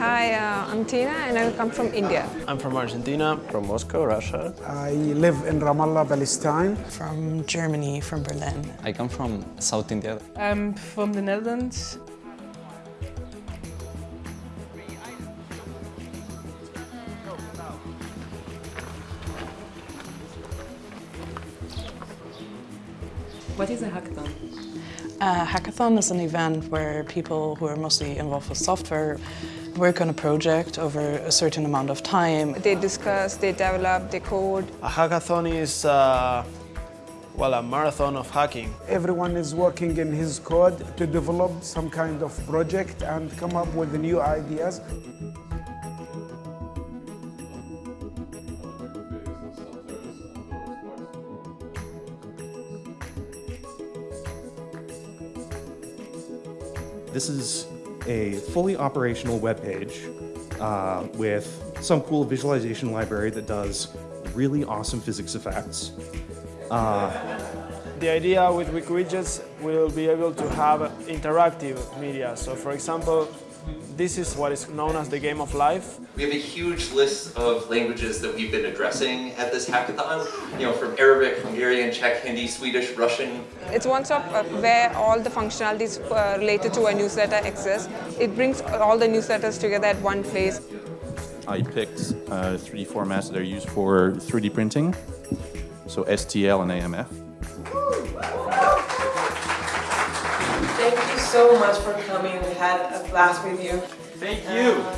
Hi, uh, I'm Tina and I come from India. I'm from Argentina. From Moscow, Russia. I live in Ramallah, Palestine. From Germany, from Berlin. I come from South India. I'm from the Netherlands. What is a hackathon? A hackathon is an event where people who are mostly involved with software work on a project over a certain amount of time. They discuss, they develop, they code. A hackathon is, uh, well, a marathon of hacking. Everyone is working in his code to develop some kind of project and come up with new ideas. This is a fully operational web page uh, with some cool visualization library that does really awesome physics effects. Uh, The idea with Wiki Widgets will be able to have interactive media. So for example, this is what is known as the game of life. We have a huge list of languages that we've been addressing at this hackathon, you know, from Arabic, Hungarian, Czech, Hindi, Swedish, Russian. It's one stop uh, where all the functionalities uh, related to a newsletter exist. It brings all the newsletters together at one place. I picked uh, 3D formats that are used for 3D printing, so STL and AMF. Thank you so much for coming. We had a blast with you. Thank you. Uh,